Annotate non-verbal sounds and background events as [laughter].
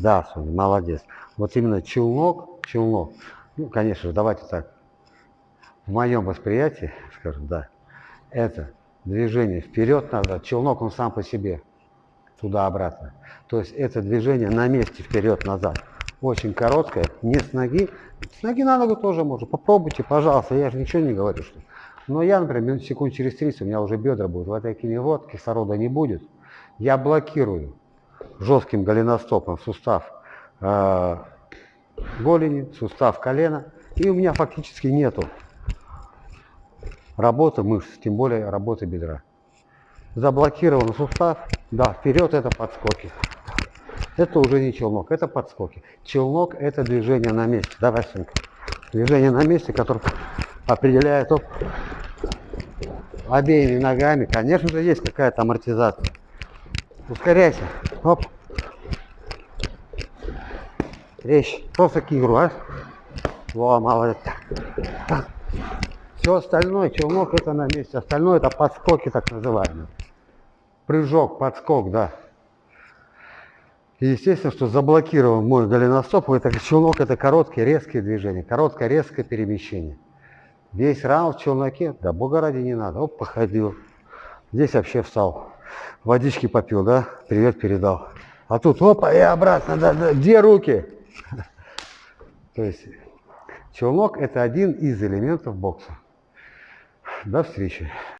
Да, Соня, молодец. Вот именно челнок, челнок. Ну, конечно же, давайте так. В моем восприятии, скажем, да, это движение вперед-назад. Челнок, он сам по себе, туда-обратно. То есть это движение на месте вперед-назад. Очень короткое, не с ноги. С ноги на ногу тоже можно. Попробуйте, пожалуйста, я же ничего не говорю. Что... Но я, например, секунд через 30 у меня уже бедра будут. В этой киневод кислорода не будет. Я блокирую жестким голеностопом сустав э, голени, сустав колена. И у меня фактически нету работы мышц, тем более работы бедра. Заблокирован сустав, да, вперед это подскоки. Это уже не челнок, это подскоки. Челнок это движение на месте. Давай, Сынка. Движение на месте, которое определяет оп, обеими ногами. Конечно же, есть какая-то амортизация. Ускоряйся. Оп. Речь. Просто кигру, а? Во, молодец. Все остальное, челнок это на месте. Остальное это подскоки так называемые. Прыжок, подскок, да. И естественно, что заблокирован мой голеностоп, это челнок это короткие резкие движения, короткое резкое перемещение. Весь раунд в челноке, да бога ради не надо. Оп, походил. Здесь вообще встал. Водички попил, да? Привет передал. А тут опа и обратно. Да, да. Где руки? [laughs] То есть челнок это один из элементов бокса. До встречи.